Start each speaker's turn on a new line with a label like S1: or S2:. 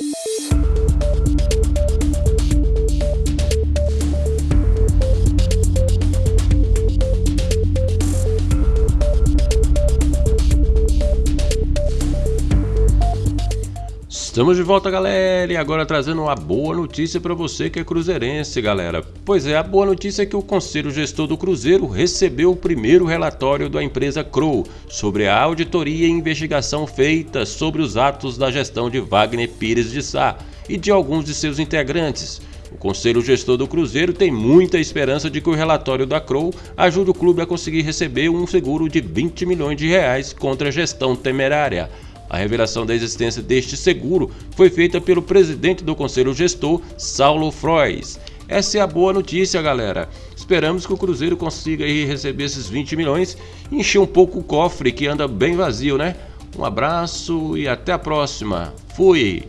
S1: you Estamos de volta, galera, e agora trazendo uma boa notícia para você que é cruzeirense, galera. Pois é, a boa notícia é que o Conselho Gestor do Cruzeiro recebeu o primeiro relatório da empresa Crow sobre a auditoria e investigação feita sobre os atos da gestão de Wagner Pires de Sá e de alguns de seus integrantes. O Conselho Gestor do Cruzeiro tem muita esperança de que o relatório da Crow ajude o clube a conseguir receber um seguro de 20 milhões de reais contra a gestão temerária. A revelação da existência deste seguro foi feita pelo presidente do Conselho Gestor, Saulo Frois. Essa é a boa notícia, galera. Esperamos que o Cruzeiro consiga receber esses 20 milhões e encher um pouco o cofre que anda bem vazio, né? Um abraço e até a próxima. Fui!